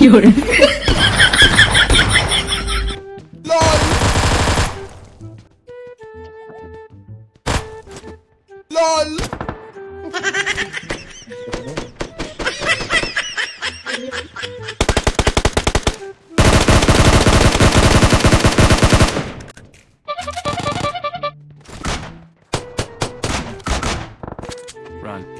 有人。Run.